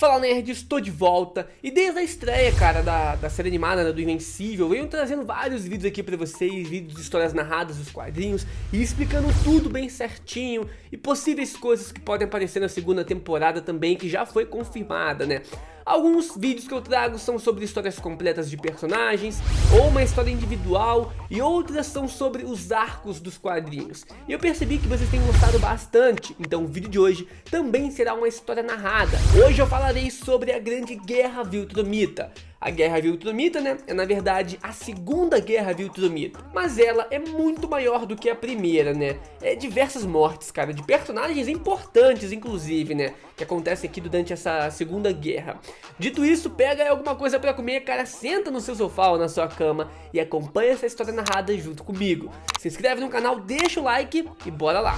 Fala Nerd, estou de volta e desde a estreia, cara, da, da série animada né, do Invencível, venho trazendo vários vídeos aqui pra vocês, vídeos de histórias narradas dos quadrinhos e explicando tudo bem certinho e possíveis coisas que podem aparecer na segunda temporada também, que já foi confirmada, né? Alguns vídeos que eu trago são sobre histórias completas de personagens, ou uma história individual, e outras são sobre os arcos dos quadrinhos. E eu percebi que vocês têm gostado bastante, então o vídeo de hoje também será uma história narrada. Hoje eu falarei sobre a Grande Guerra Viltrumita, a Guerra Viltrumita, né, é na verdade a Segunda Guerra Viltrumita. Mas ela é muito maior do que a primeira, né? É diversas mortes, cara, de personagens importantes, inclusive, né? Que acontecem aqui durante essa Segunda Guerra. Dito isso, pega alguma coisa pra comer, cara, senta no seu sofá ou na sua cama e acompanha essa história narrada junto comigo. Se inscreve no canal, deixa o like e bora lá!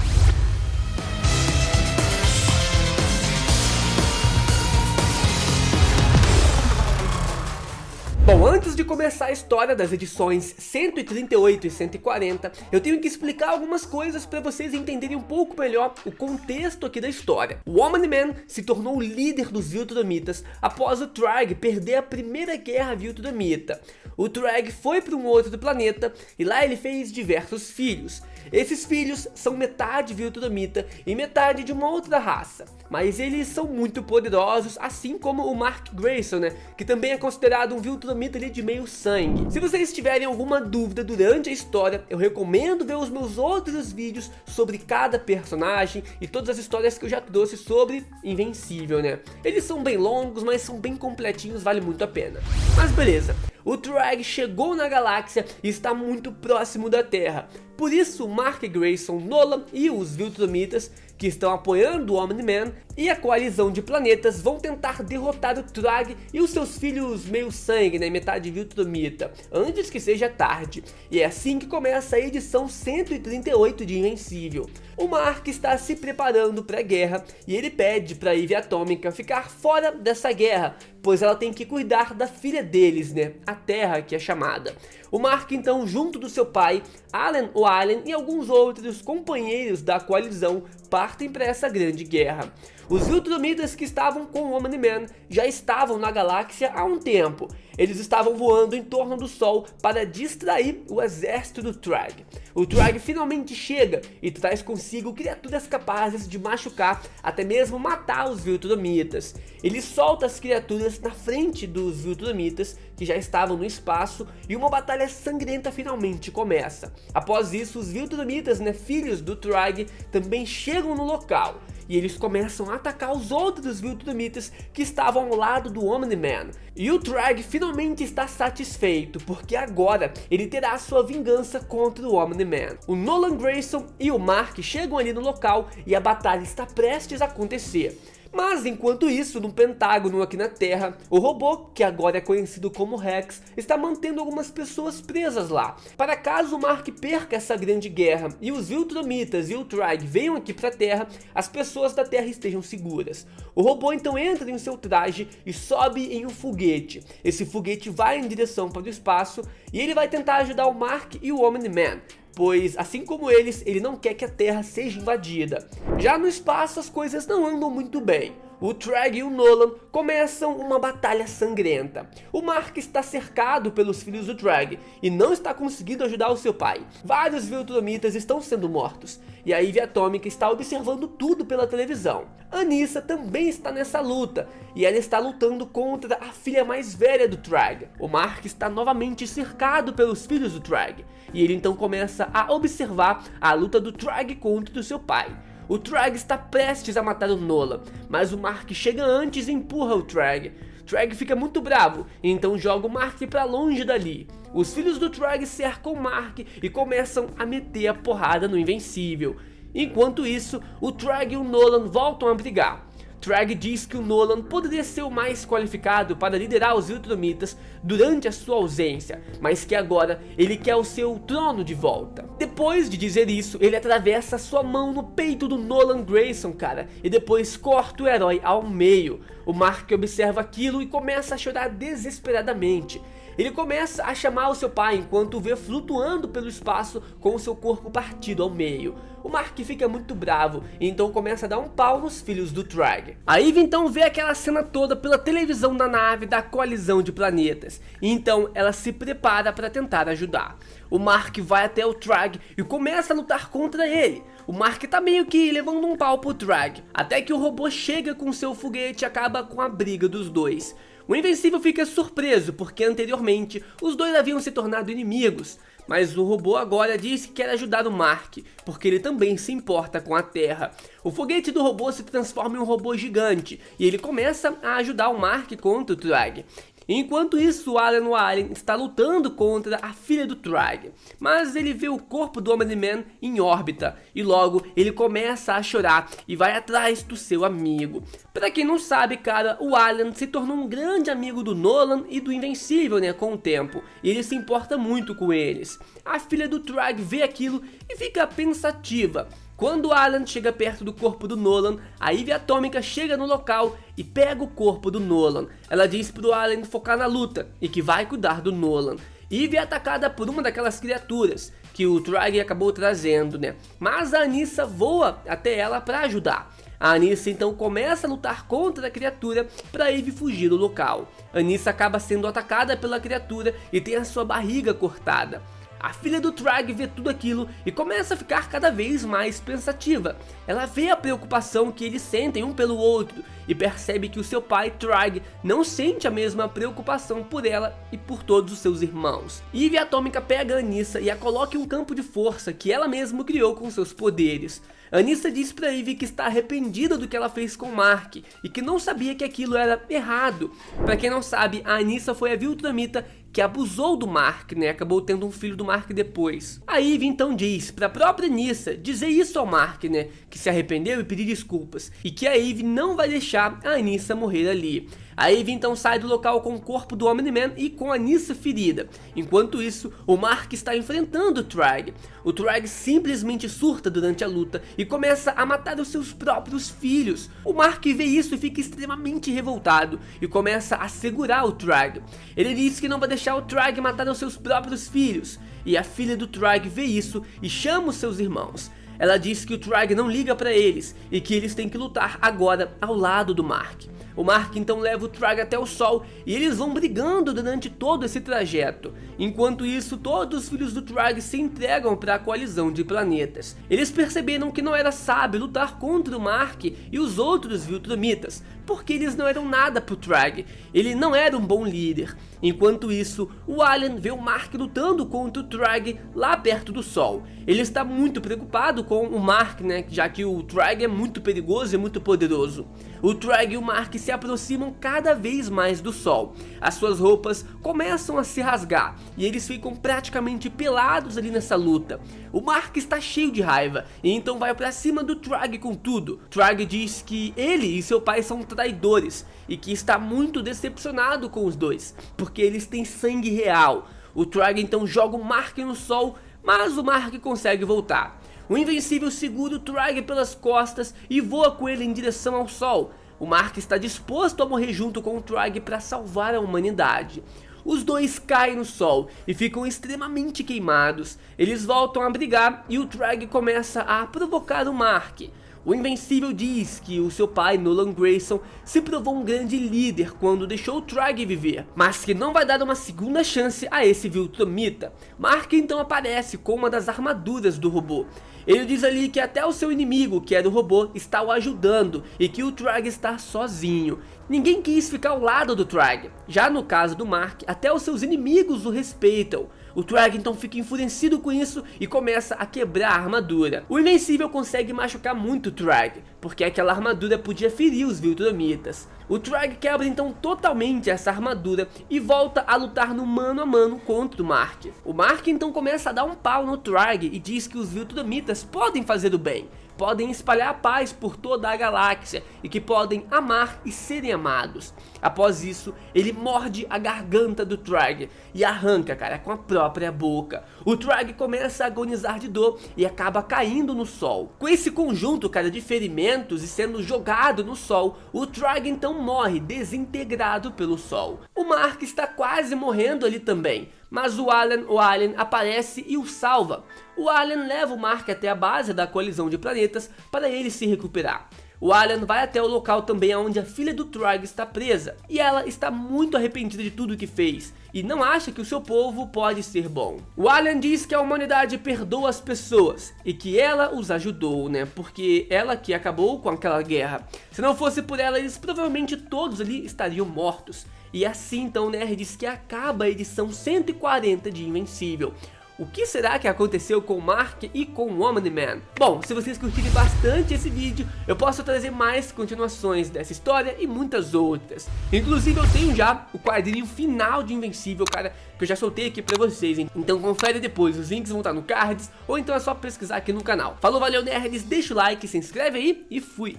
Antes de começar a história das edições 138 e 140, eu tenho que explicar algumas coisas para vocês entenderem um pouco melhor o contexto aqui da história. O Omni-Man se tornou o líder dos Viltrumitas após o Trag perder a primeira guerra Viltrumita. O Trag foi para um outro planeta e lá ele fez diversos filhos. Esses filhos são metade Viltrumita e metade de uma outra raça, mas eles são muito poderosos, assim como o Mark Grayson, né, que também é considerado um Viltrumita ali de meio sangue. Se vocês tiverem alguma dúvida durante a história, eu recomendo ver os meus outros vídeos sobre cada personagem e todas as histórias que eu já trouxe sobre Invencível, né. Eles são bem longos, mas são bem completinhos, vale muito a pena. Mas beleza, o Trag chegou na galáxia e está muito próximo da Terra. Por isso, Mark Grayson, Nolan e os Viltrumitas, que estão apoiando o Omni-Man e a coalizão de planetas vão tentar derrotar o Trag e os seus filhos meio sangue, né, metade Viltrumita, antes que seja tarde. E é assim que começa a edição 138 de Invencível. O Mark está se preparando para a guerra e ele pede para Eve Atômica ficar fora dessa guerra, pois ela tem que cuidar da filha deles, né, a Terra que é chamada. O Mark então, junto do seu pai, Alan Allen e alguns outros companheiros da coalizão partem para essa grande guerra. Os Viltrumitas que estavam com o Omni-Man já estavam na galáxia há um tempo. Eles estavam voando em torno do Sol para distrair o exército do Trag. O Trag finalmente chega e traz consigo criaturas capazes de machucar, até mesmo matar os Viltrumitas. Ele solta as criaturas na frente dos Viltrumitas, que já estavam no espaço, e uma batalha sangrenta finalmente começa. Após isso, os Viltrumitas, né, filhos do Trag, também chegam no local e eles começam a atacar os outros Viltrumitas que estavam ao lado do Omni-Man. E o Trag finalmente está satisfeito, porque agora ele terá sua vingança contra o Omni-Man. O Nolan Grayson e o Mark chegam ali no local e a batalha está prestes a acontecer. Mas enquanto isso, no Pentágono aqui na Terra, o robô, que agora é conhecido como Rex, está mantendo algumas pessoas presas lá. Para caso o Mark perca essa grande guerra e os Viltrumitas e o Trag venham aqui para a Terra, as pessoas da Terra estejam seguras. O robô então entra em seu traje e sobe em um foguete. Esse foguete vai em direção para o espaço e ele vai tentar ajudar o Mark e o Omni-Man pois assim como eles, ele não quer que a Terra seja invadida. Já no espaço as coisas não andam muito bem. O Trag e o Nolan começam uma batalha sangrenta. O Mark está cercado pelos filhos do Trag e não está conseguindo ajudar o seu pai. Vários Viltrumitas estão sendo mortos e a Eve Atômica está observando tudo pela televisão. Anissa também está nessa luta e ela está lutando contra a filha mais velha do Trag. O Mark está novamente cercado pelos filhos do Trag e ele então começa a observar a luta do Trag contra o seu pai. O Trag está prestes a matar o Nola, mas o Mark chega antes e empurra o Trag. Trag fica muito bravo, então joga o Mark para longe dali. Os filhos do Trag cercam o Mark e começam a meter a porrada no Invencível. Enquanto isso, o Trag e o Nolan voltam a brigar. Trag diz que o Nolan poderia ser o mais qualificado para liderar os Ultramitas durante a sua ausência, mas que agora ele quer o seu trono de volta. Depois de dizer isso, ele atravessa sua mão no peito do Nolan Grayson, cara, e depois corta o herói ao meio. O Mark observa aquilo e começa a chorar desesperadamente. Ele começa a chamar o seu pai enquanto o vê flutuando pelo espaço com o seu corpo partido ao meio. O Mark fica muito bravo e então começa a dar um pau nos filhos do Trag. A Eve então vê aquela cena toda pela televisão da nave da coalizão de planetas. E então ela se prepara para tentar ajudar. O Mark vai até o Trag e começa a lutar contra ele. O Mark tá meio que levando um pau pro Trag. Até que o robô chega com seu foguete e acaba com a briga dos dois. O Invencível fica surpreso porque anteriormente os dois haviam se tornado inimigos. Mas o robô agora diz que quer ajudar o Mark, porque ele também se importa com a Terra. O foguete do robô se transforma em um robô gigante, e ele começa a ajudar o Mark contra o Trag. Enquanto isso, Alan Warren está lutando contra a filha do Trag, mas ele vê o corpo do Omni-Man em órbita e logo ele começa a chorar e vai atrás do seu amigo. Pra quem não sabe, cara, o Alan se tornou um grande amigo do Nolan e do Invencível, né, com o tempo, e ele se importa muito com eles. A filha do Trag vê aquilo e fica pensativa, quando Alan chega perto do corpo do Nolan, a Ivy Atômica chega no local e pega o corpo do Nolan. Ela diz pro Alan focar na luta e que vai cuidar do Nolan. Ivy é atacada por uma daquelas criaturas que o Trag acabou trazendo, né? Mas a Anissa voa até ela para ajudar. A Anissa então começa a lutar contra a criatura para Eve fugir do local. Anissa acaba sendo atacada pela criatura e tem a sua barriga cortada. A filha do Trag vê tudo aquilo e começa a ficar cada vez mais pensativa. Ela vê a preocupação que eles sentem um pelo outro e percebe que o seu pai, Trag, não sente a mesma preocupação por ela e por todos os seus irmãos. Eve Atômica pega Anissa e a coloca em um campo de força que ela mesma criou com seus poderes. Anissa diz pra Eve que está arrependida do que ela fez com Mark e que não sabia que aquilo era errado. Pra quem não sabe, a Anissa foi a Viltramita que abusou do Mark, né? Acabou tendo um filho do Mark depois. A Eve então diz pra própria Anissa dizer isso ao Mark, né? Que se arrependeu e pedir desculpas. E que a Eve não vai deixar a Anissa morrer ali. A então sai do local com o corpo do Omni-Man e com a Nissa ferida. Enquanto isso, o Mark está enfrentando o Trag. O Trag simplesmente surta durante a luta e começa a matar os seus próprios filhos. O Mark vê isso e fica extremamente revoltado e começa a segurar o Trag. Ele diz que não vai deixar o Trag matar os seus próprios filhos. E a filha do Trag vê isso e chama os seus irmãos. Ela diz que o Trag não liga para eles e que eles têm que lutar agora ao lado do Mark. O Mark então leva o Trag até o Sol e eles vão brigando durante todo esse trajeto. Enquanto isso, todos os filhos do Trag se entregam para a coalizão de planetas. Eles perceberam que não era sábio lutar contra o Mark e os outros Viltrumitas, porque eles não eram nada pro Trag, ele não era um bom líder. Enquanto isso, o Alien vê o Mark lutando contra o Trag lá perto do Sol. Ele está muito preocupado com o Mark, né, já que o Trag é muito perigoso e muito poderoso. O Trag e o Mark se aproximam cada vez mais do Sol. As suas roupas começam a se rasgar e eles ficam praticamente pelados ali nessa luta. O Mark está cheio de raiva e então vai pra cima do Trag com tudo. Trag diz que ele e seu pai são traidores e que está muito decepcionado com os dois, porque eles têm sangue real. O Trag então joga o Mark no sol, mas o Mark consegue voltar. O Invencível segura o Trag pelas costas e voa com ele em direção ao sol. O Mark está disposto a morrer junto com o Trag para salvar a humanidade. Os dois caem no sol e ficam extremamente queimados. Eles voltam a brigar e o Trag começa a provocar o Mark. O Invencível diz que o seu pai, Nolan Grayson, se provou um grande líder quando deixou o Trag viver, mas que não vai dar uma segunda chance a esse Viltromita. Mark então aparece com uma das armaduras do robô. Ele diz ali que até o seu inimigo, que era o robô, está o ajudando e que o Trag está sozinho. Ninguém quis ficar ao lado do Trag. Já no caso do Mark, até os seus inimigos o respeitam. O Trag então fica enfurecido com isso e começa a quebrar a armadura. O Invencível consegue machucar muito o Trag, porque aquela armadura podia ferir os Viltrumitas. O Trag quebra então totalmente essa armadura e volta a lutar no mano a mano contra o Mark. O Mark então começa a dar um pau no Trag e diz que os Viltrumitas podem fazer o bem, podem espalhar a paz por toda a galáxia e que podem amar e serem amados. Após isso, ele morde a garganta do Trag e arranca, cara, com a própria boca. O Trag começa a agonizar de dor e acaba caindo no sol. Com esse conjunto, cara, de ferimentos e sendo jogado no sol, o Trag então morre desintegrado pelo sol. O Mark está quase morrendo ali também, mas o Alan, o Alien aparece e o salva. O Alien leva o Mark até a base da colisão de planetas para ele se recuperar. O Alan vai até o local também onde a filha do Trog está presa, e ela está muito arrependida de tudo que fez, e não acha que o seu povo pode ser bom. O Alan diz que a humanidade perdoa as pessoas, e que ela os ajudou, né, porque ela que acabou com aquela guerra. Se não fosse por ela, eles provavelmente todos ali estariam mortos. E assim então, né, diz que acaba a edição 140 de Invencível. O que será que aconteceu com Mark e com o Omni-Man? Bom, se vocês curtirem bastante esse vídeo, eu posso trazer mais continuações dessa história e muitas outras. Inclusive eu tenho já o quadrinho final de Invencível, cara, que eu já soltei aqui pra vocês, hein? Então confere depois, os links vão estar no cards, ou então é só pesquisar aqui no canal. Falou, valeu nerds, deixa o like, se inscreve aí e fui!